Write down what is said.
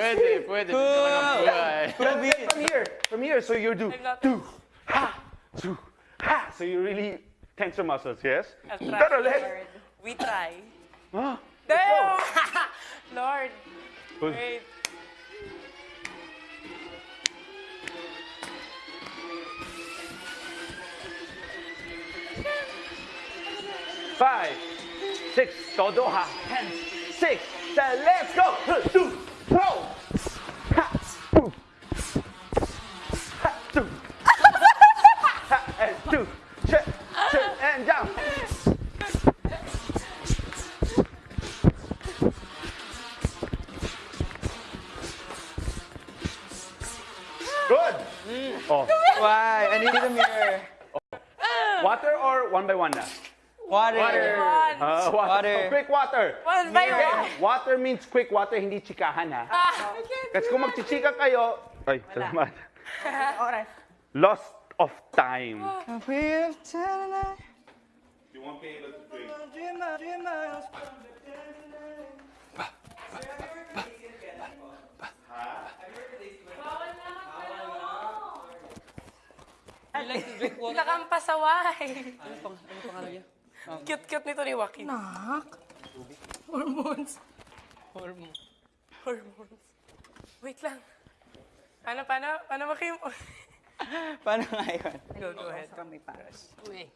Pwede, pwede. Dito ka ng buhay. From here. From here, so you do I'm do ha, do ha. So you really tense your muscles, yes? I'll let's. Lord. We try. Ah, Damn! Lord, Good. wait. Five, six, todo ha. Ten, six, seven, let's go. Good. Oh, Why? I need the mirror. water or one by one na? Water. One. Uh, water. Water. Quick water. One by Okay, one. water means quick water, hindi chikahan ha. Ah, Kasi kung magchichika kayo, ay, salamat. Alright. Lost of time. We've done Bigla kang pasaway. Cute-cute nito ni Joaquin. Hormones. Hormone. Hormones. Wait lang. Paano, paano, paano ba kayo? Paano nga yun? Go, go ahead. Kami pares. Wait.